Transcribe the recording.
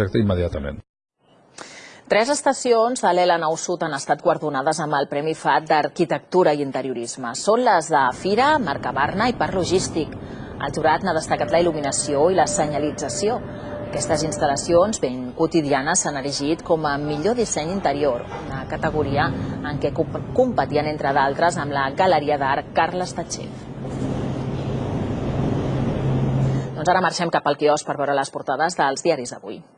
projecte immediatament. Tres estacions de l'Ela Nou Sud han estat guardonades amb el Premi FAT d'Arquitectura i Interiorisme. Són les de Fira, Mercabarna i Parc Logístic. El jurat n'ha destacat la il·luminació i la senyalització. Aquestes instal·lacions ben quotidianes s'han erigit com a millor disseny interior, una categoria en què competien, entre d'altres, amb la Galeria d'Art Carles Tatxer. Doncs ara marxem cap al quios per veure les portades dels diaris d'avui.